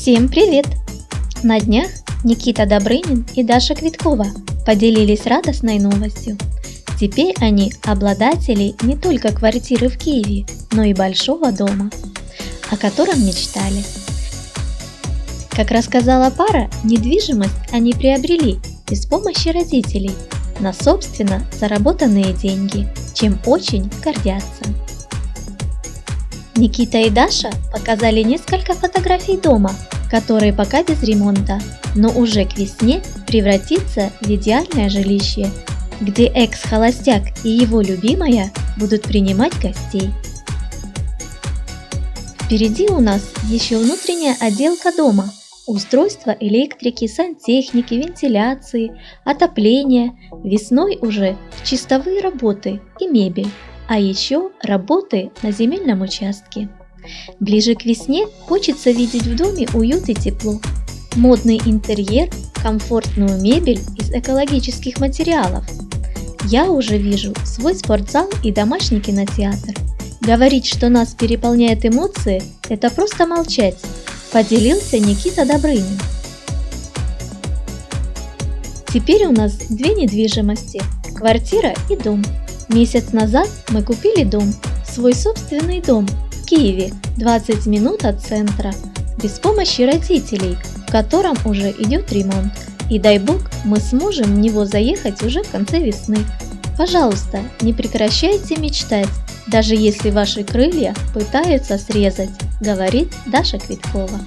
Всем привет! На днях Никита Добрынин и Даша Квиткова поделились радостной новостью. Теперь они обладатели не только квартиры в Киеве, но и большого дома, о котором мечтали. Как рассказала пара, недвижимость они приобрели без помощи родителей на собственно заработанные деньги, чем очень гордятся. Никита и Даша показали несколько фотографий дома, который пока без ремонта, но уже к весне превратится в идеальное жилище, где экс-холостяк и его любимая будут принимать гостей. Впереди у нас еще внутренняя отделка дома, устройство электрики, сантехники, вентиляции, отопления, весной уже чистовые работы и мебель а еще работы на земельном участке. Ближе к весне хочется видеть в доме уют и тепло. Модный интерьер, комфортную мебель из экологических материалов. Я уже вижу свой спортзал и домашний кинотеатр. Говорить, что нас переполняют эмоции, это просто молчать, поделился Никита Добрынин. Теперь у нас две недвижимости – квартира и дом. Месяц назад мы купили дом, свой собственный дом в Киеве, 20 минут от центра, без помощи родителей, в котором уже идет ремонт. И дай бог, мы сможем в него заехать уже в конце весны. Пожалуйста, не прекращайте мечтать, даже если ваши крылья пытаются срезать, говорит Даша Квиткова.